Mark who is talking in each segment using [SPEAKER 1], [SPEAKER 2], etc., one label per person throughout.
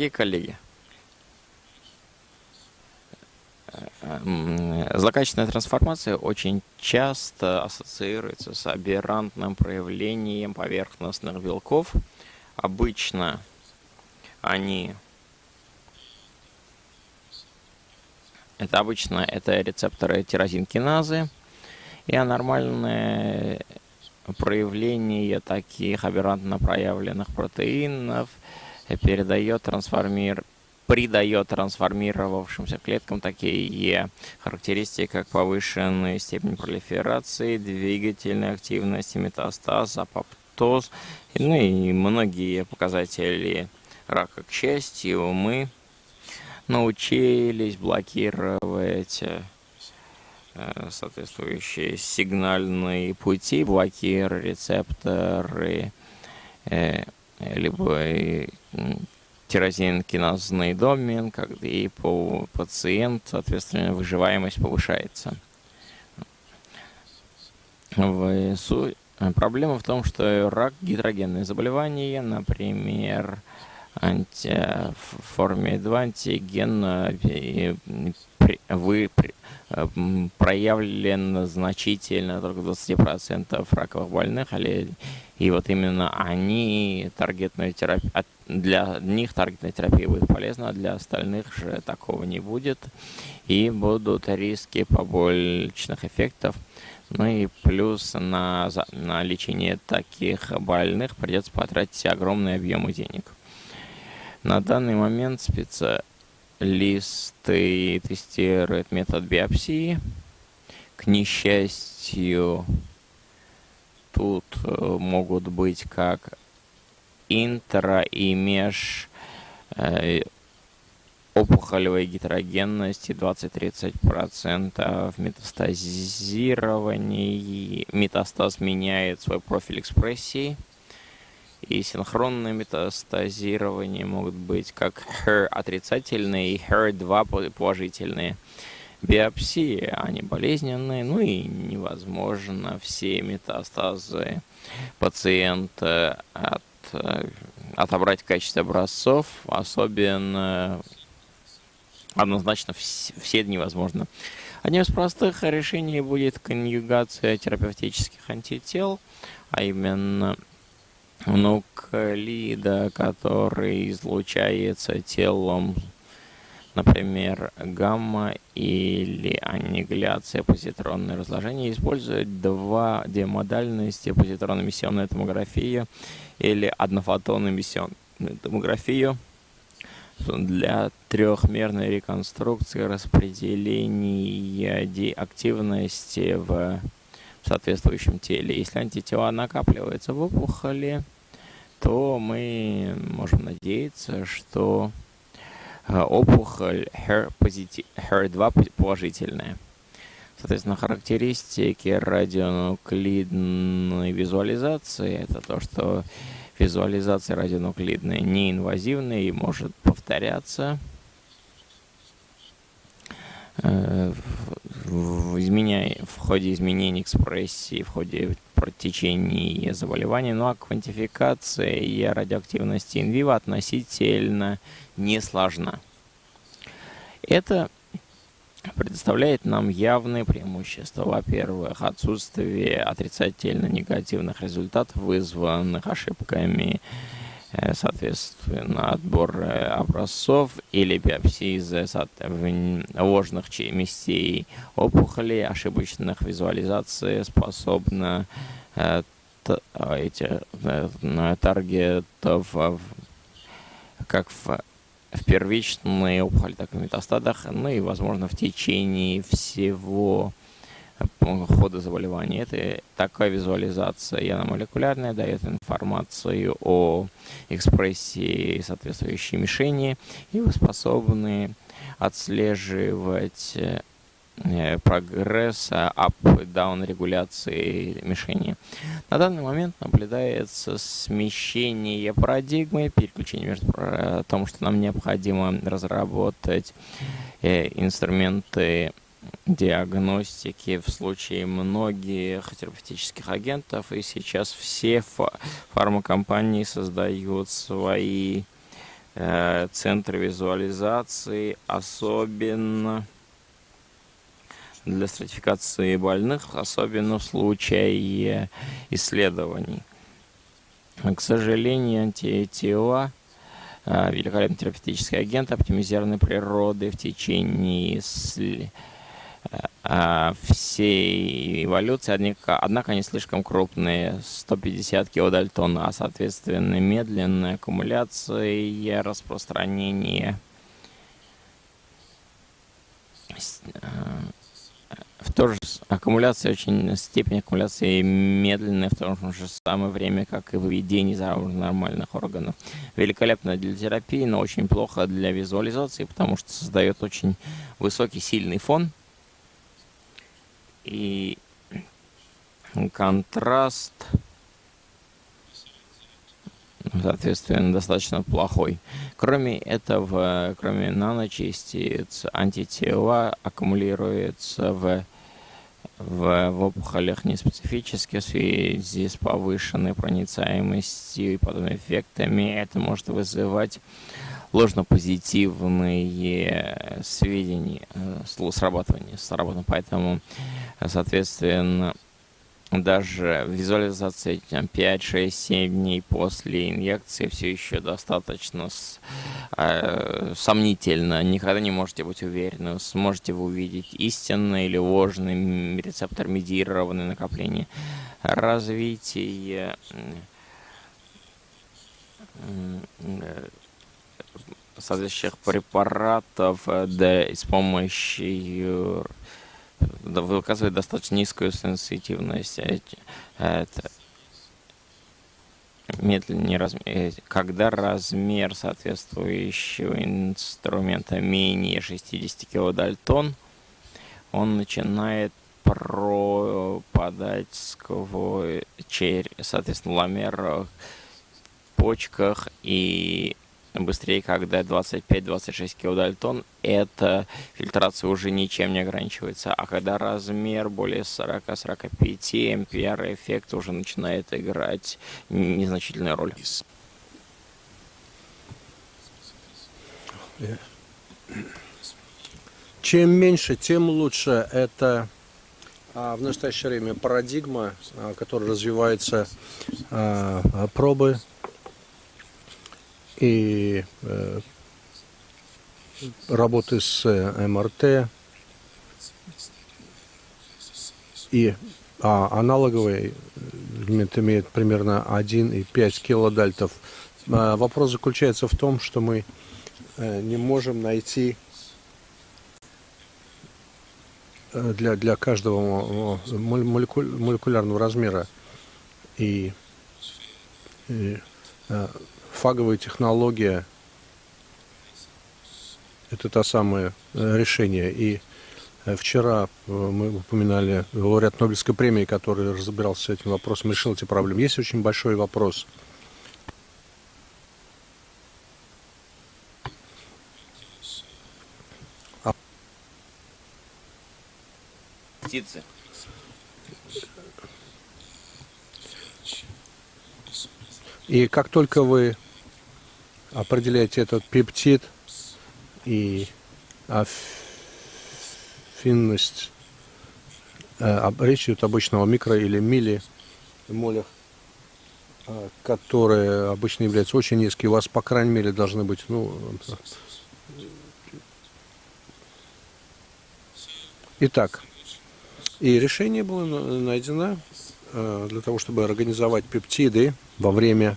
[SPEAKER 1] Дорогие коллеги, злокачественная трансформация очень часто ассоциируется с аберрантным проявлением поверхностных белков. Обычно они это обычно это рецепторы тирозинкиназы и анормальные проявление таких аберрантно проявленных протеинов передает трансформир придает трансформировавшимся клеткам такие характеристики, как повышенная степень пролиферации, двигательной активности, метастаз, апоптоз, ну и многие показатели рака. К счастью, мы научились блокировать Э, соответствующие сигнальные пути, блокиры, рецепторы, э, либо тирозин-киназный домен, когда и по пациент, соответственно, выживаемость повышается. В су... Проблема в том, что рак – гетерогенное заболевание, например, анти... форме 2 антиген вы Э, проявлен значительно, только 20% раковых больных, и вот именно они, таргетная терапия, для них таргетная терапия будет полезна, а для остальных же такого не будет, и будут риски побочных эффектов, ну и плюс на, на лечение таких больных придется потратить огромные объемы денег. На данный момент специалисты листы тестирует метод биопсии. К несчастью, тут э, могут быть как интро и меж э, опухолевой гетерогенности 20-30% метастазирования. Метастаз меняет свой профиль экспрессии – и синхронное метастазирование могут быть как HER отрицательные и HER2 положительные. Биопсии, они болезненные, ну и невозможно все метастазы пациента от, отобрать в качестве образцов, особенно однозначно все невозможно. Одним из простых решений будет конъюгация терапевтических антител, а именно нуклида, который излучается телом, например, гамма или аннигиляция позитронное разложение, используют два демодальности позитронно-эмиссионная томография или однофотонную эмиссионную томографию. Для трехмерной реконструкции распределения активности в соответствующем теле. Если антитела накапливаются в опухоли, то мы можем надеяться, что э, опухоль HER2 положительная. Соответственно, характеристики радионуклидной визуализации – это то, что визуализация радионуклидная неинвазивная и может повторяться э, в, изменя... в ходе изменений экспрессии, в ходе протечения заболеваний, ну а квантификация радиоактивности инвиво относительно не сложна. Это предоставляет нам явные преимущества. Во-первых, отсутствие отрицательно-негативных результатов, вызванных ошибками соответственно, отбор э, образцов или биопсии из ложных местей опухолей, ошибочных визуализаций способна э, эти таргетов как в, в первичной опухоли, так и в метастадах, ну и, возможно, в течение всего хода заболевания. Это такая визуализация, молекулярная, дает информацию о экспрессии соответствующей мишени, и вы способны отслеживать э, прогресс up-down регуляции мишени. На данный момент наблюдается смещение парадигмы, переключение между том, что нам необходимо разработать э, инструменты диагностики в случае многих терапевтических агентов, и сейчас все фармакомпании создают свои э, центр визуализации, особенно для стратификации больных, особенно в случае исследований. К сожалению, антитела э, великолепный терапевтический агент оптимизированной природы в течение всей эволюции, однако, однако они слишком крупные, 150 килодальтон, а соответственно медленная аккумуляция и распространение э, в то же аккумуляция очень степень аккумуляции медленная в то же самое время, как и выведение из нормальных органов. Великолепно для терапии, но очень плохо для визуализации, потому что создает очень высокий сильный фон и контраст соответственно, достаточно плохой. Кроме этого, кроме наночастиц, антитела аккумулируются в, в, в опухолях неспецифически в связи с повышенной проницаемостью и подобными эффектами. Это может вызывать ложно-позитивные сведения, э, срабатывания, сработано. Поэтому, соответственно, даже визуализация 5, 6, 7 дней после инъекции все еще достаточно с, э, сомнительно. Никогда не можете быть уверены, сможете вы увидеть истинный или ложный рецептор медиированное накопление. Развитие э, соответствующих препаратов да, с помощью выказывает достаточно низкую сенситивность. Это медленнее размер, э, когда размер соответствующего инструмента менее 60 килодальтон, он начинает пропадать сквозь черь, соответственно, ламер почках и быстрее, когда 25-26 килодальтон, эта фильтрация уже ничем не ограничивается. А когда размер более 40-45 ампер, эффект уже начинает играть незначительную роль.
[SPEAKER 2] Чем меньше, тем лучше. Это а, в настоящее время парадигма, а, которая развивается, а, пробы и э, работы с э, МРТ и а аналоговый элемент имеет примерно 1,5 килодальтов. А вопрос заключается в том, что мы э, не можем найти для, для каждого молекулярного размера и, и фаговая технология – это та самое э, решение. И э, вчера э, мы упоминали лауреат Нобелевской премии, который разбирался с этим вопросом, решил эти проблемы. Есть очень большой вопрос.
[SPEAKER 1] Птицы.
[SPEAKER 2] И как только вы определяете этот пептид и афинность, э, речь идет обычно о микро или мили молях, э, которые обычно являются очень низкие, у вас, по крайней мере, должны быть, ну, Итак, и решение было найдено Э, для того, чтобы организовать пептиды во время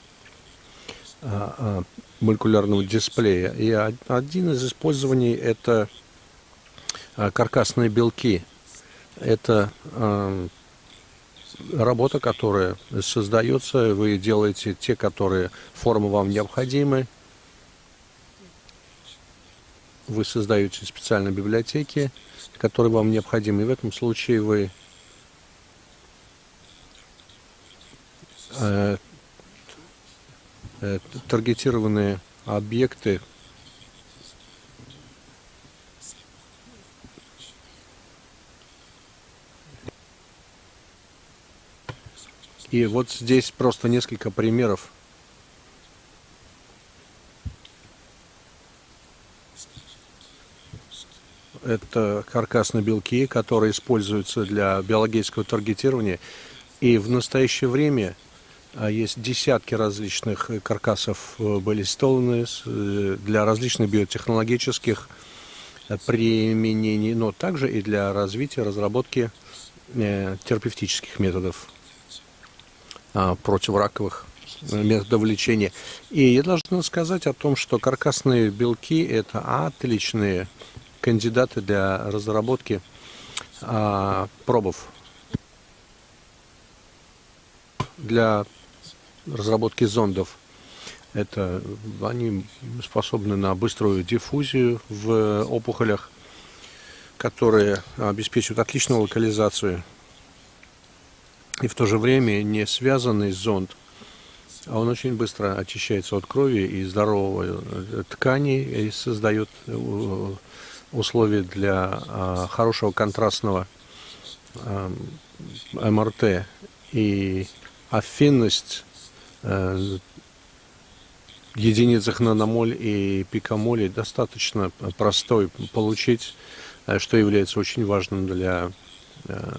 [SPEAKER 2] молекулярного дисплея. И один из использований это а, каркасные белки. Это работа, которая создается, вы делаете те, которые формы вам необходимы. Вы создаете специальные библиотеки, которые вам необходимы. И в этом случае вы э, Э, таргетированные объекты И вот здесь просто несколько примеров. Это каркасные белки, которые используются для биологического таргетирования. И в настоящее время есть десятки различных каркасов э, были сделаны э, для различных биотехнологических э, применений, но также и для развития, разработки терапевтических методов а, противораковых методов лечения. И я должен сказать о том, что каркасные белки – это отличные кандидаты для разработки а, пробов для разработки зондов. Это они способны на быструю диффузию в опухолях, которые обеспечивают отличную локализацию. И в то же время не связанный зонд, а он очень быстро очищается от крови и здоровой ткани и создает э, условия для а, хорошего контрастного а, МРТ и афинность э, единицах наномоль и пикомолей достаточно простой получить, э, что является очень важным для э,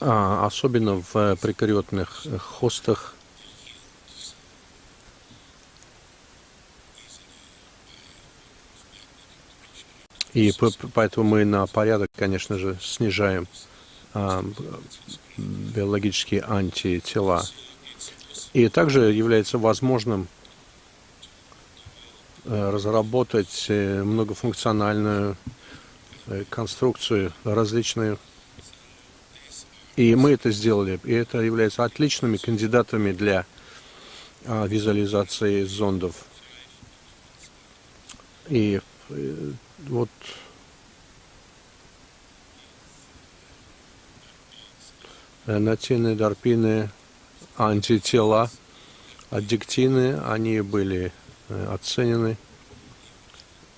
[SPEAKER 2] а, особенно в прикариотных хостах И поэтому мы на порядок, конечно же, снижаем а, биологические антитела. И также является возможным а, разработать э, многофункциональную э, конструкцию различную. И мы это сделали. И это является отличными кандидатами для а, визуализации зондов. И э, вот натины, дарпины, антитела, аддиктины, они были э, оценены,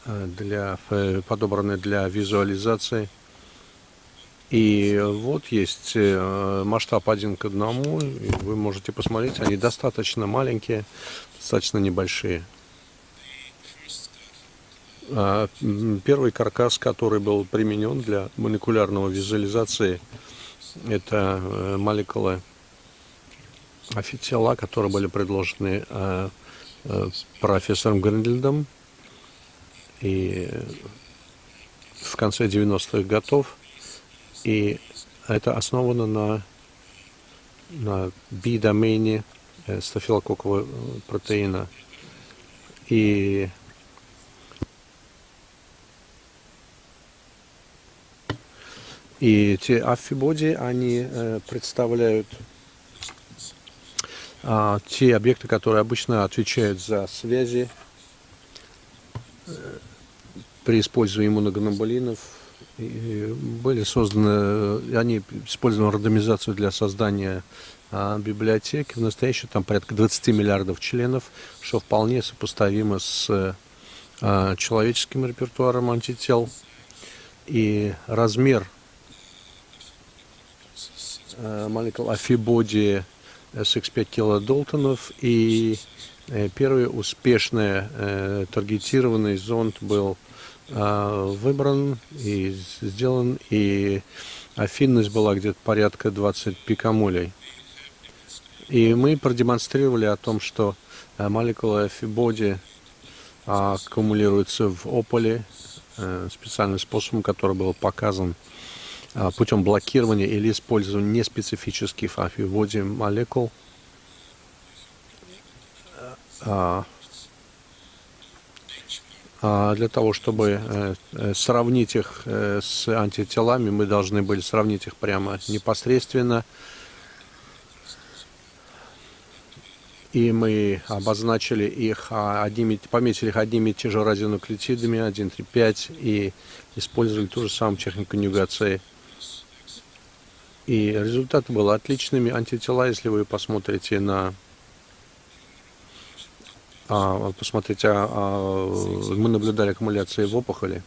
[SPEAKER 2] э, для, э, подобраны для визуализации. И вот есть масштаб один к одному, вы можете посмотреть, они достаточно маленькие, достаточно небольшие. А, первый каркас, который был применен для молекулярного визуализации, это э, молекулы офицела, которые были предложены э, э, профессором Гриндлендом и в конце 90-х годов. И это основано на, на B-домене стафилококкового протеина. И И эти аффибоди, они э, представляют а, те объекты, которые обычно отвечают за связи э, при использовании иммуноглобулинов. И были созданы, э, они использованы рандомизацию для создания а, библиотеки. В настоящем там порядка 20 миллиардов членов, что вполне сопоставимо с а, человеческим репертуаром антител. И размер Э, молекул Афибоди SX5 килодолтонов. И э, первый успешный э, таргетированный зонд был выбран и сделан, и афинность была где-то порядка 20 пикомолей. И мы продемонстрировали о том, что молекулы Афибоди аккумулируются в ополе специальным способом, который был показан путем блокирования или использования неспецифических афиводи молекул. А, а, для того, чтобы э, э, сравнить их э, с антителами, мы должны были сравнить их прямо непосредственно. И мы обозначили их, одними, пометили их одними и те же радионуклеотидами 1, 3, 5 и использовали ту же самую технику конъюгации и результаты были отличными. Антитела, если вы посмотрите на а, посмотрите, а, а, мы наблюдали аккумуляции в опухоли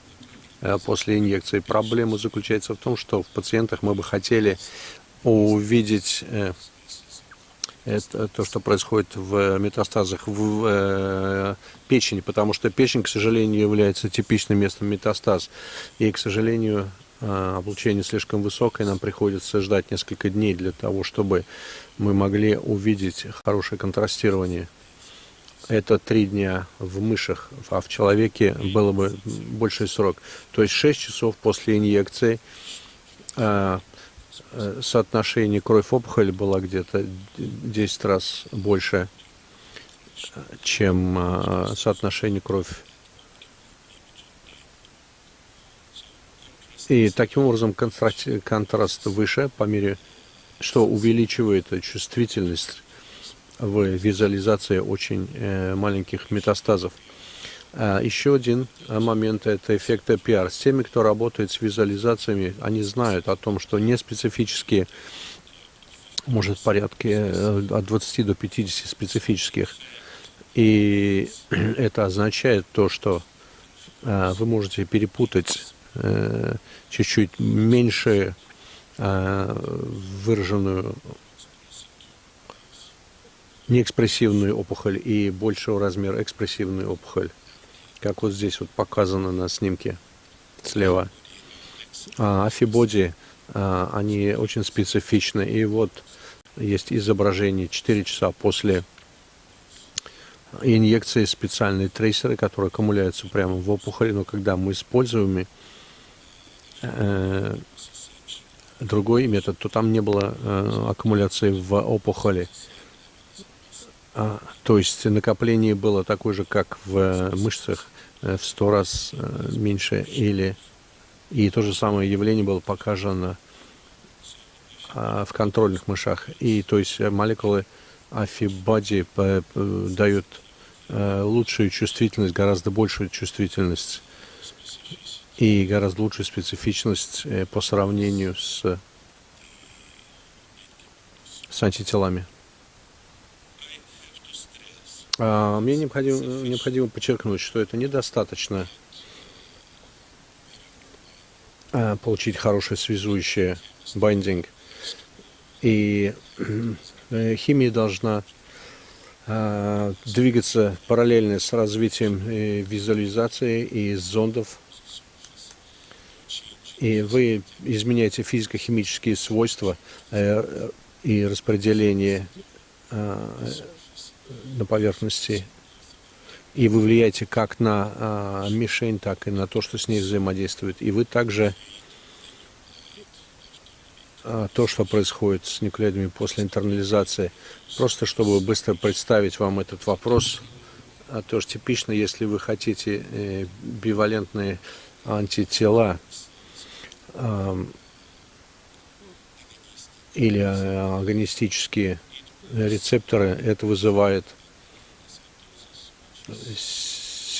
[SPEAKER 2] а, после инъекции. Проблема заключается в том, что в пациентах мы бы хотели увидеть э, Это то, что происходит в метастазах в э, печени, потому что печень, к сожалению, является типичным местом метастаз. И, к сожалению, э, облучение слишком высокое, нам приходится ждать несколько дней для того, чтобы мы могли увидеть хорошее контрастирование. Это три дня в мышах, а в человеке было бы больший срок. То есть 6 часов после инъекции э, Э, соотношение кровь-опухоль было где-то 10 раз больше, чем э, соотношение кровь. И таким образом контраст выше, по мере, что увеличивает чувствительность в визуализации очень э, маленьких метастазов. А, еще один а, момент – это эффект PR. С теми, кто работает с визуализациями, они знают о том, что неспецифические, может, порядке э, от 20 до 50 специфических. И это означает то, что а, вы можете перепутать э, чуть-чуть меньше выраженную неэкспрессивную опухоль и большего размера экспрессивную опухоль как вот здесь вот показано на снимке слева. А афибоди, а, они очень специфичны. И вот есть изображение 4 часа после инъекции специальные трейсеры, которые аккумуляются прямо в опухоли, но когда мы используем э, другой метод, то там не было э, аккумуляции в опухоли. А, то есть накопление было такое же, как в мышцах, Э, в сто раз э, меньше или и то же самое явление было показано а, в контрольных мышах. И то есть молекулы афибади дают э, лучшую чувствительность, гораздо большую чувствительность и гораздо лучшую специфичность по сравнению с, с антителами. А, мне необходимо, необходимо подчеркнуть, что это недостаточно а, получить хорошее связующее байдинг. И э, химия должна двигаться параллельно с развитием э, визуализации и зондов. И вы изменяете физико-химические свойства э, и распределение на поверхности, и вы влияете как на а, мишень, так и на то, что с ней взаимодействует. И вы также а, то, что происходит с нуклеидами после интернализации, просто чтобы быстро представить вам этот вопрос, а, тоже типично, если вы хотите э, бивалентные антитела, э, или а, агонистические рецепторы, это вызывает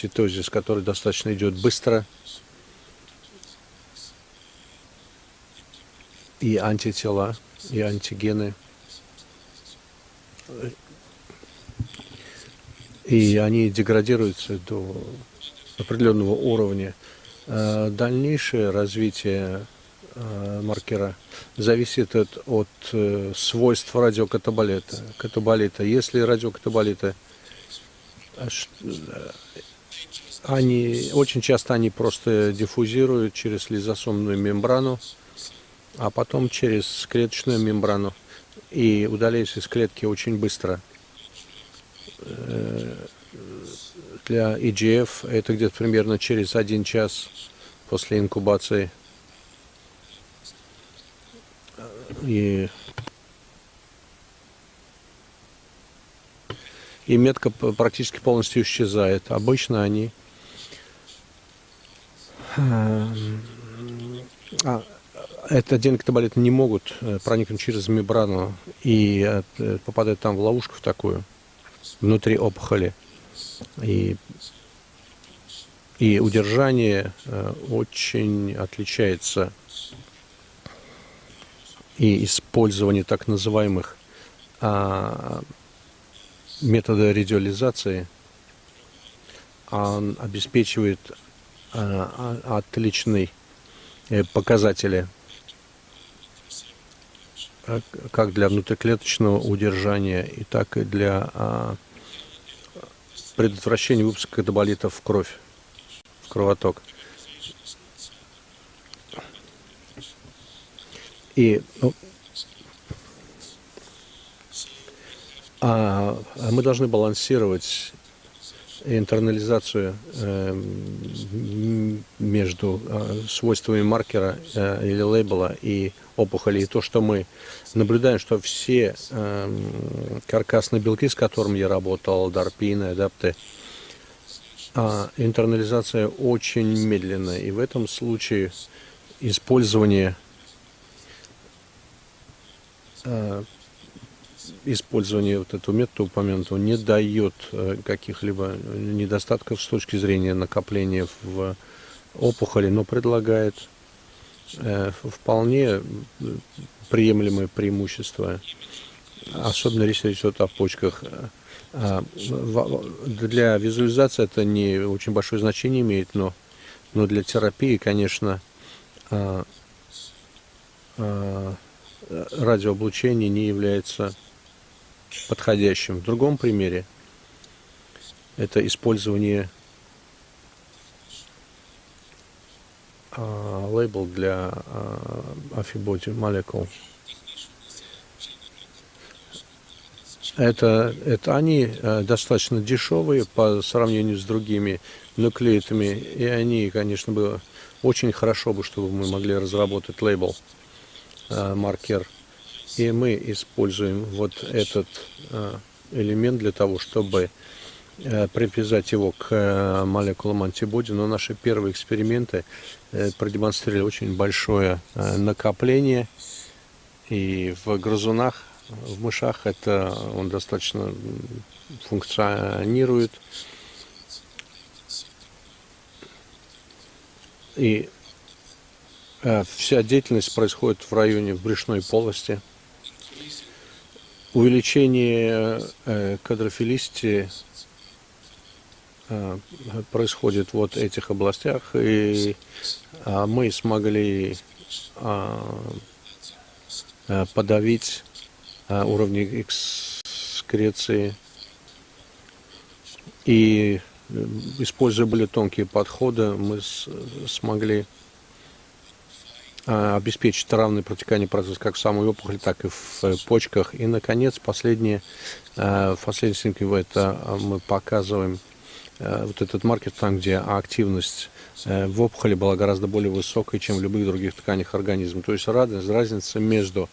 [SPEAKER 2] ситозис, который достаточно идет быстро. И антитела, и антигены. И они деградируются до определенного уровня. А дальнейшее развитие Э, маркера зависит от, от э, свойств радиокатаболита. Катаболита. Если радиокатаболиты, э, они, очень часто они просто диффузируют через лизосомную мембрану, а потом через клеточную мембрану и удаляются из клетки очень быстро. Для EGF это где-то примерно через один час после инкубации – и, и метка практически полностью исчезает. Обычно они а, это аденокатаболиты не могут э, проникнуть через мембрану и э, попадают там в ловушку в такую, внутри опухоли. И, и удержание э, очень отличается и использование так называемых а, метода радиализации он обеспечивает а, а, отличные э, показатели. как для внутриклеточного удержания, и так и для а, предотвращения выпуска катаболитов в кровь, в кровоток. И ну, а, а мы должны балансировать интернализацию э, между э, свойствами маркера э, или лейбла и опухоли. И то, что мы наблюдаем, что все э, каркасные белки, с которыми я работал, дарпины, адапты, э, интернализация очень медленная. И в этом случае использование э, использование вот этого метода упомянутого не дает э, каких-либо недостатков с точки зрения накопления в опухоли, но предлагает вполне приемлемые преимущества, особенно если речь идет о почках. А, для визуализации это не очень большое значение имеет, но, но для терапии, конечно, а, а, радиооблучение не является подходящим. В другом примере это использование лейбл для а, афиботи молекул. Это, это они а, достаточно дешевые по сравнению с другими нуклеитами, и они, конечно, бы очень хорошо бы, чтобы мы могли разработать лейбл, маркер и мы используем вот этот э, элемент для того, чтобы э, привязать его к э, молекулам антибоди. Но наши первые эксперименты продемонстрировали очень большое накопление. И в грызунах, в мышах это он достаточно функционирует. И вся деятельность происходит в районе брюшной полости – увеличение э, кадрофилистии э, происходит вот в этих областях, и э, мы смогли подавить уровни экскреции и используя более тонкие подходы, мы смогли а, обеспечить равное протекание процесса как в самой опухоли, так и в э, почках. И, наконец, последние, в последней снимке это а, мы показываем э, вот этот маркер там, где активность э, в опухоли была гораздо более высокой, чем в любых других тканях организма. То есть разница между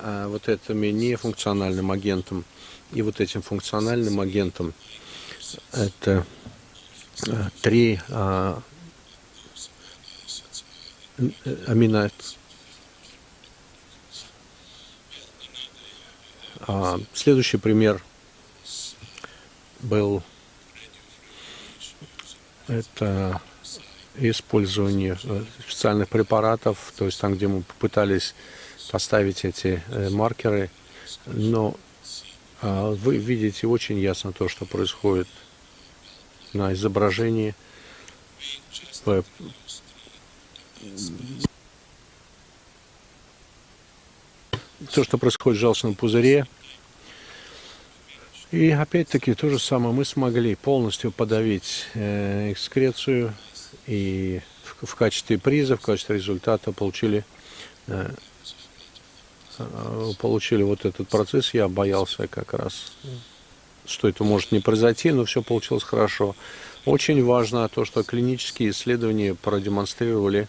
[SPEAKER 2] вот этим нефункциональным агентом и вот этим функциональным агентом это три а, амино а, следующий пример был это использование э, специальных препаратов, то есть там, где мы попытались поставить эти э, маркеры, но а, вы видите очень ясно то, что происходит на изображении то, что происходит в желчном пузыре. И опять-таки то же самое мы смогли полностью подавить э, экскрецию и в, качестве приза, в качестве результата получили, э, э, получили вот этот процесс. Я боялся как раз, что это может не произойти, но все получилось хорошо. Очень важно то, что клинические исследования продемонстрировали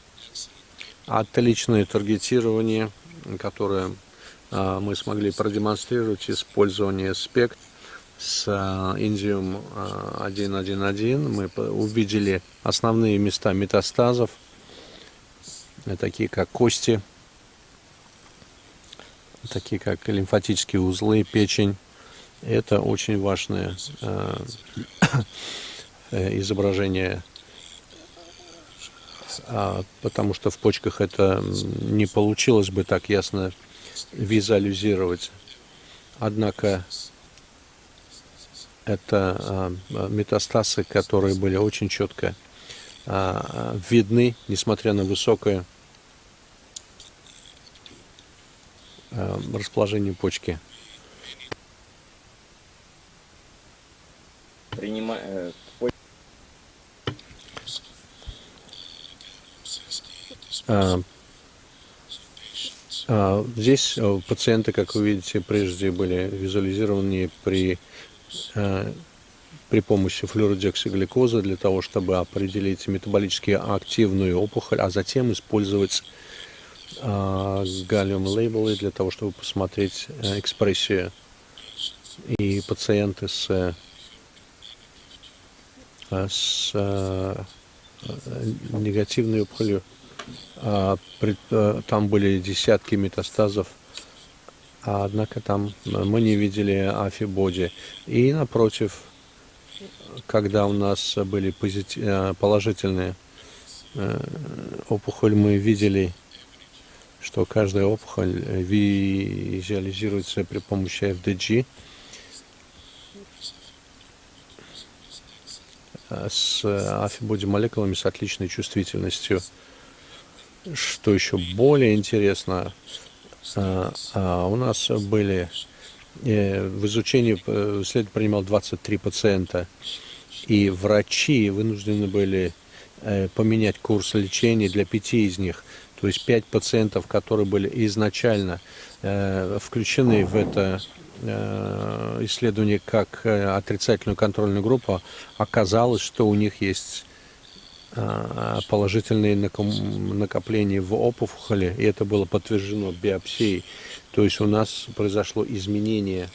[SPEAKER 2] отличное таргетирование, которое мы смогли продемонстрировать использование спект с а, индиум 1.1.1. Мы увидели основные места метастазов, э, такие как кости, такие как лимфатические узлы, печень. Это очень важное э, изображение а, потому что в почках это не получилось бы так ясно визуализировать. Однако это а, метастазы, которые были очень четко а, видны, несмотря на высокое расположению почки. А, здесь э, пациенты, как вы видите, прежде были визуализированы при, э, при помощи флюородиоксигликоза для того, чтобы определить метаболически активную опухоль, а затем использовать а, галлиум лейблы для того, чтобы посмотреть э, экспрессию. И пациенты с, с негативной опухолью там были десятки метастазов, однако там мы не видели афибоди. И напротив, когда у нас были позитив... А, положительные опухоль, мы видели, что каждая опухоль визуализируется при помощи FDG. с афибоди молекулами с отличной чувствительностью. Что еще более интересно, а, у нас были э, в изучении э, исследование принимал 23 пациента, и врачи вынуждены были э, поменять курс лечения для пяти из них. То есть пять пациентов, которые были изначально включены в это исследование как отрицательную контрольную группу, оказалось, что у них есть положительные накопления в опухоли, и это было подтверждено биопсией. То есть у нас произошло изменение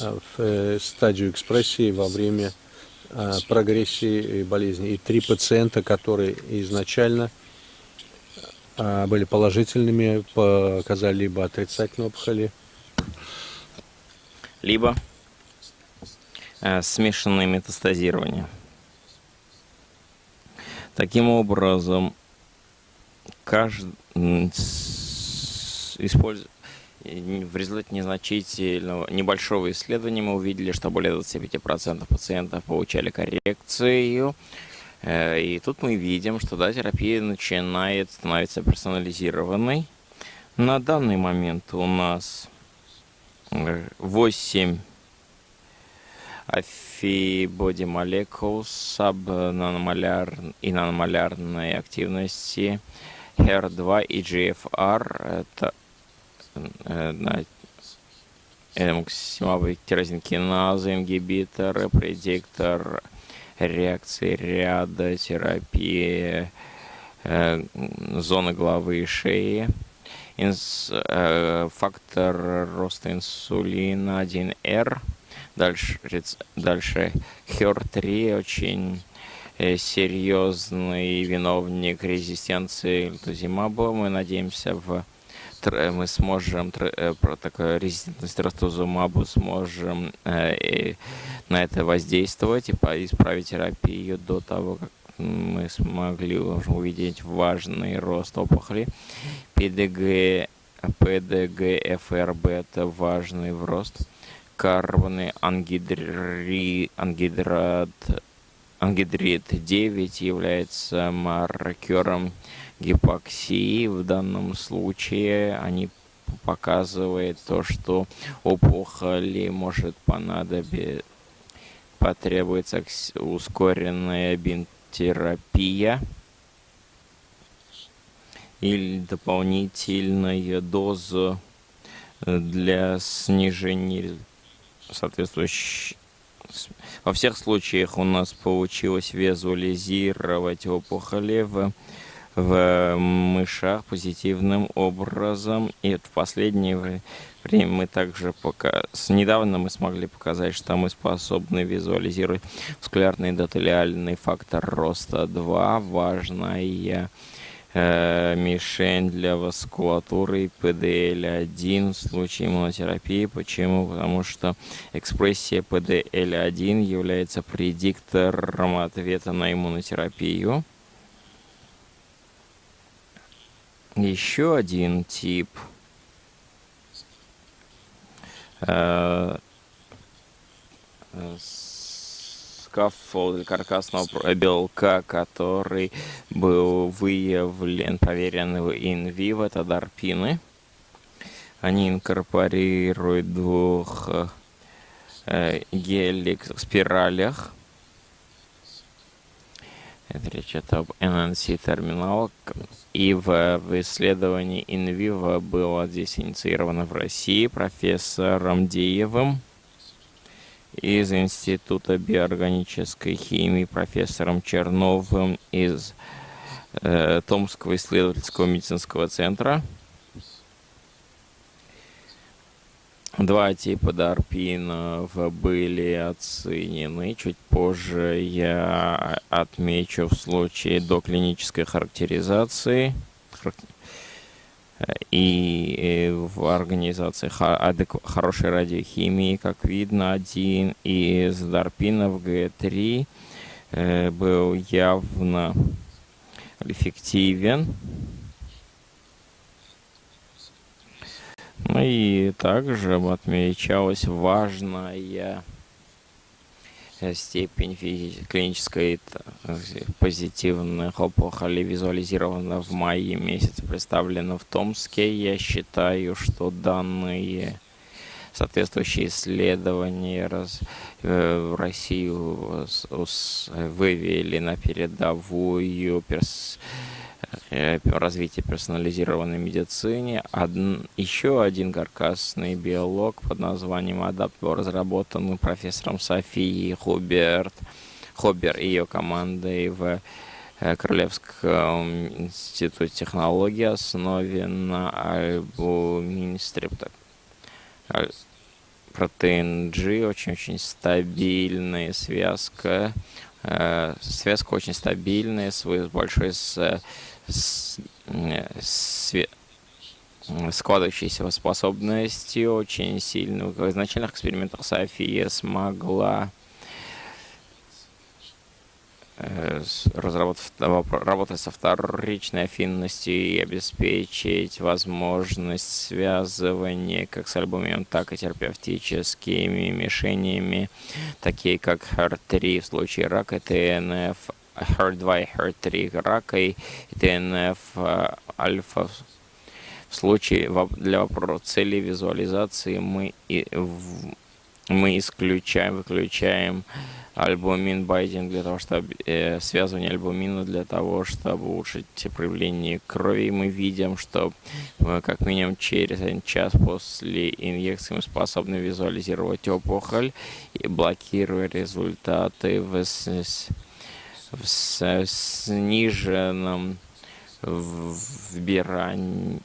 [SPEAKER 2] а, в э, стадию экспрессии во время прогрессии болезни. И три пациента, которые изначально были положительными, показали либо отрицательные опухоли,
[SPEAKER 1] либо э, смешанное метастазирование. Таким образом, каждый использует в результате незначительного, небольшого исследования мы увидели, что более 25% пациентов получали коррекцию. Э, и тут мы видим, что да, терапия начинает становиться персонализированной. На данный момент у нас 8 Афибоди молекул сабнаномоляр и наномолярной активности HER2 и GFR. Это максимовые тирозинкиназы, ингибиторы, предиктор реакции ряда, терапии э, зоны головы и шеи, инс, э, фактор роста инсулина 1R – Дальше, дальше HER3 очень э, серьезный виновник резистенции лутузимаба. Мы надеемся, в мы сможем э, про такую резистентность ростузумабу сможем э, на это воздействовать и исправить терапию до того, как мы смогли увидеть важный рост опухоли. ПДГ, ПДГ-ФРБ это важный в рост карбоны ангидри, ангидрат, ангидрид 9 является маркером гипоксии. В данном случае они показывают то, что опухоли может понадобиться, потребуется ускоренная бинтерапия или дополнительная доза для снижения соответствующий во всех случаях у нас получилось визуализировать опухоли в, в мышах позитивным образом. И в последнее время мы также пока... Недавно мы смогли показать, что мы способны визуализировать скулярный эндотелиальный фактор роста 2, важная мишень для васкулатуры PDL1 в случае иммунотерапии. Почему? Потому что экспрессия PDL1 является предиктором ответа на иммунотерапию. Еще один тип э, scaffold каркасного белка, который был выявлен, проверен в инвиво, это дарпины. Они инкорпорируют двух э, геликс спиралях. Это речь идет об NNC-терминал. И в, в исследовании InVivo было здесь инициировано в России профессором Деевым из Института биоорганической химии, профессором Черновым из э, Томского исследовательского медицинского центра. Два типа дарпинов были оценены. Чуть позже я отмечу в случае доклинической характеризации и в организации хорошей радиохимии, как видно, один из дарпинов Г3 э, был явно эффективен. Ну и также отмечалась важная степень клинической позитивных опухолей визуализирована в мае месяце, представлена в Томске. Я считаю, что данные соответствующие исследования раз, э, в Россию вывели на передовую перс, Э, развития персонализированной медицине. Од... Еще один каркасный биолог под названием ADAPT был разработан профессором Софией Хуберт, Хобер и ее командой в э, Королевском институте технологий, основан на альбумин стрипток. Протеин G, очень-очень стабильная связка, э, связка очень стабильная, с большой с складывающейся способностью очень сильно. В изначальных экспериментах София смогла э, разработать, работать со вторичной афинностью и обеспечить возможность связывания как с альбомом, так и терапевтическими мишенями, такие как HER3 в случае рака, ТНФ, HER2 и HER3 рака и ТНФ э, альфа. В случае для цели визуализации мы, мы исключаем, выключаем альбумин байдинг для того, чтобы э, связывание альбумина для того, чтобы улучшить проявление крови. Мы видим, что э, как минимум через один час после инъекции мы способны визуализировать опухоль и блокируя результаты в в сниженном вбирании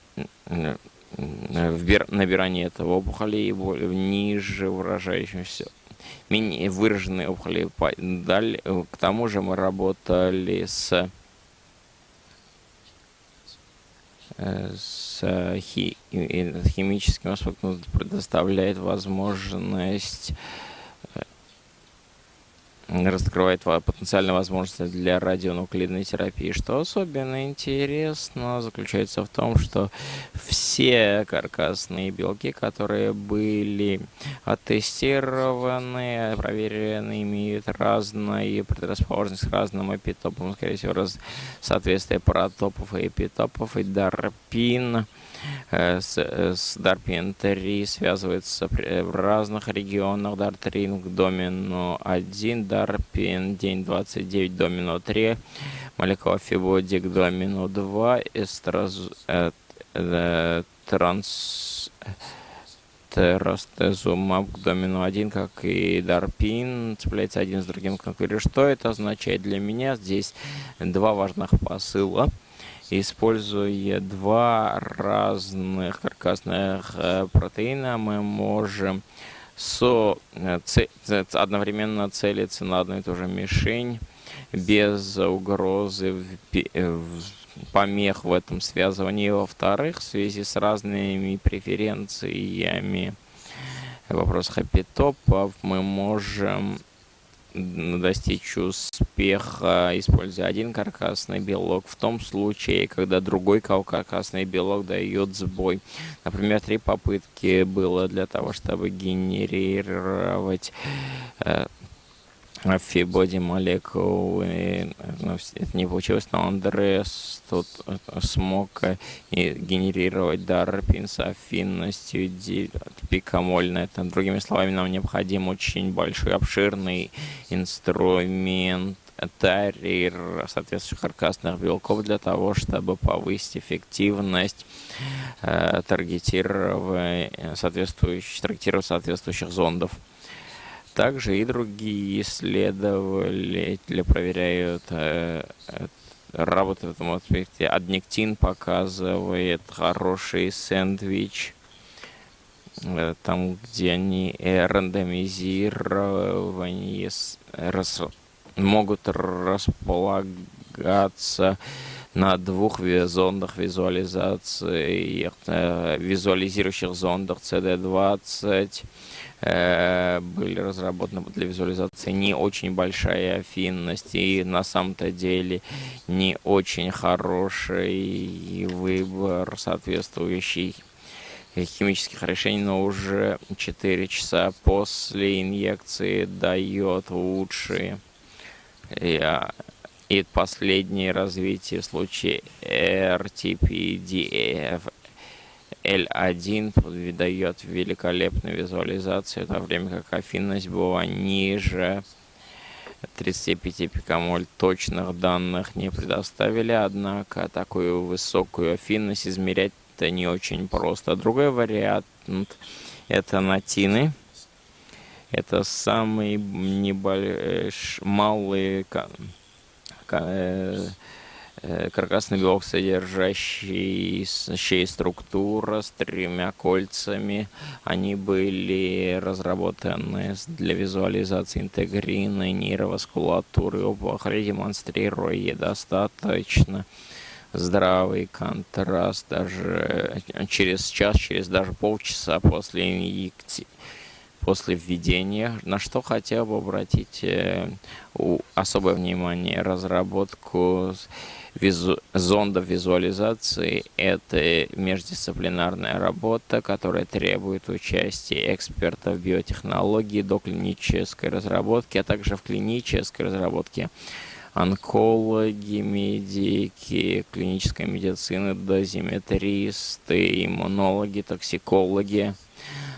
[SPEAKER 1] в набирании этого опухоли и ниже выражающимся менее выраженные опухоли. Далее, к тому же мы работали с с хи, химическим аспектом предоставляет возможность раскрывает потенциальные возможности для радионуклидной терапии. Что особенно интересно, заключается в том, что все каркасные белки, которые были оттестированы, проверены, имеют разные предрасположенность к разным эпитопам, скорее всего, раз, соответствие паратопов и эпитопов, и дарпин с, э, с Дарпин 3 связывается в разных регионах. Дартринг домино 1, Дарпин день 29 домино 3, молекула Фибодик домино 2, эстраз, э, э, транс теростезумаб домино 1, как и Дарпин, цепляется один с другим конкурирует. Что это означает для меня? Здесь два важных посыла используя два разных каркасных э, протеина, мы можем со, э, одновременно целиться на одну и ту же мишень без угрозы э, помех в этом связывании. Во-вторых, в связи с разными преференциями в вопросах эпитопов мы можем достичь успеха, используя один каркасный белок, в том случае, когда другой каркасный белок дает сбой. Например, три попытки было для того, чтобы генерировать э, фибоди молекулы, ну, это не получилось, но Андреас тут смог генерировать дарпин с афинностью пикамольно. Это, другими словами, нам необходим очень большой, обширный инструмент, тарир соответствующих каркасных белков для того, чтобы повысить эффективность э, таргетирования соответствующих, таргетирования соответствующих зондов. Также и другие исследователи проверяют э, работу в этом аспекте. Адниктин показывает хороший сэндвич, э, там, где они рандомизирование рас, могут располагаться на двух зондах визуализации, э, визуализирующих зондах CD20, Э, были разработаны для визуализации не очень большая афинность и на самом-то деле не очень хороший выбор соответствующий химических решений, но уже 4 часа после инъекции дает лучшие. А, и последнее развитие в случае RTPDF L1 выдает великолепную визуализацию, в то время как афинность была ниже 35 пикомоль. Точных данных не предоставили, однако такую высокую афинность измерять это не очень просто. Другой вариант это натины. Это самый небольшой, малый Э, каркасный белок, содержащий структура с тремя кольцами. Они были разработаны для визуализации интегрины нейроваскулатуры опухоли, демонстрируя достаточно здравый контраст даже через час, через даже полчаса после инъекции после введения, на что хотел бы обратить э, особое внимание, разработку визу, зондов визуализации – это междисциплинарная работа, которая требует участия экспертов биотехнологии до клинической разработки, а также в клинической разработке онкологи, медики, клинической медицины, дозиметристы, иммунологи, токсикологи.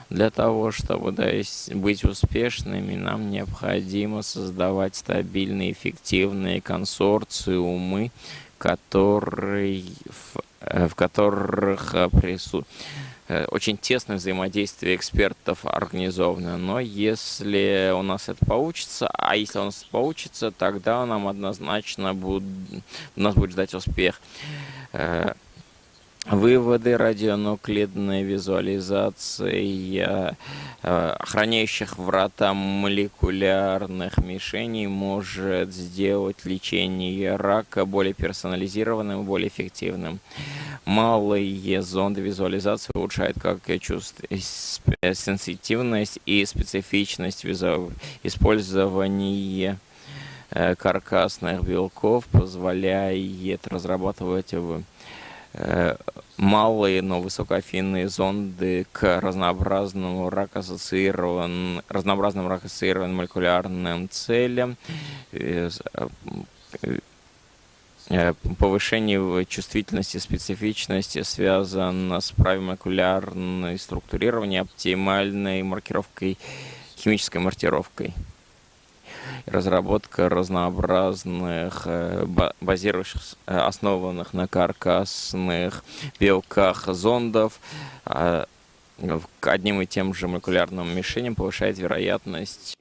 [SPEAKER 1] Для того, чтобы быть успешными, нам необходимо создавать стабильные, эффективные консорциумы, который, в, э, в которых э, присутствует э, очень тесное взаимодействие экспертов организовано. Но если у нас это получится, а если у нас это получится, тогда нам однозначно будет, нас будет ждать успех. Выводы радионуклидной визуализации э, охраняющих врата молекулярных мишеней может сделать лечение рака более персонализированным и более эффективным. Малые зонды визуализации улучшают как чувств... сенситивность и специфичность использования э, каркасных белков позволяет разрабатывать Э, малые, но высокоафинные зонды к разнообразным рак-ассоциированным, разнообразным рак-ассоциированным молекулярным целям, э, э, повышение чувствительности, специфичности связано с правильным молекулярной структурированием, оптимальной маркировкой, химической маркировкой разработка разнообразных, э, базирующих, э, основанных на каркасных белках зондов, а, к одним и тем же молекулярным мишеням повышает вероятность